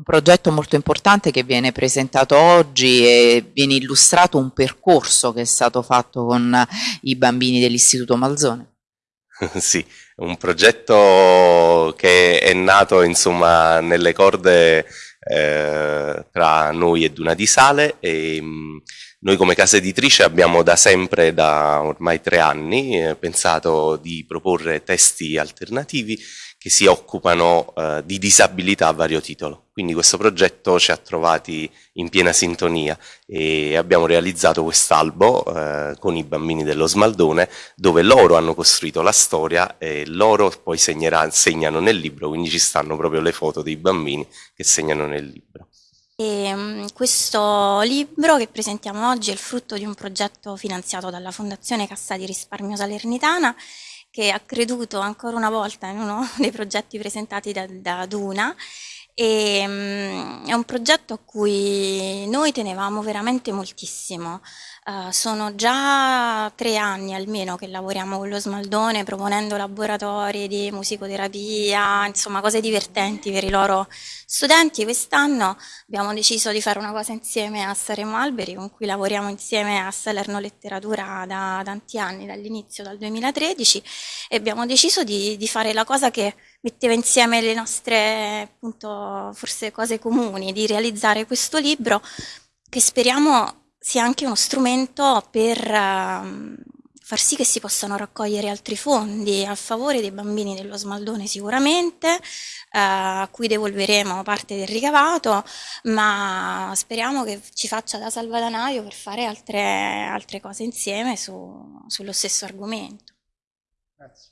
un progetto molto importante che viene presentato oggi e viene illustrato un percorso che è stato fatto con i bambini dell'Istituto Malzone. sì, un progetto che è nato insomma nelle corde eh, tra noi e Duna di Sale e mh, mm, noi come casa editrice abbiamo da sempre, da ormai tre anni, eh, pensato di proporre testi alternativi che si occupano eh, di disabilità a vario titolo. Quindi questo progetto ci ha trovati in piena sintonia e abbiamo realizzato quest'albo eh, con i bambini dello Smaldone dove loro hanno costruito la storia e loro poi segnerà, segnano nel libro, quindi ci stanno proprio le foto dei bambini che segnano nel libro. E, um, questo libro che presentiamo oggi è il frutto di un progetto finanziato dalla Fondazione Cassa di Risparmio Salernitana che ha creduto ancora una volta in uno dei progetti presentati da, da Duna e, um, è un progetto a cui noi tenevamo veramente moltissimo. Uh, sono già tre anni almeno che lavoriamo con lo Smaldone proponendo laboratori di musicoterapia, insomma cose divertenti per i loro studenti. Quest'anno abbiamo deciso di fare una cosa insieme a Saremo Alberi con cui lavoriamo insieme a Salerno Letteratura da tanti anni, dall'inizio, dal 2013 e abbiamo deciso di, di fare la cosa che metteva insieme le nostre appunto forse cose comuni, di realizzare questo libro che speriamo sia anche uno strumento per uh, far sì che si possano raccogliere altri fondi a favore dei bambini dello Smaldone sicuramente, uh, a cui devolveremo parte del ricavato, ma speriamo che ci faccia da salvadanaio per fare altre, altre cose insieme su, sullo stesso argomento. Grazie.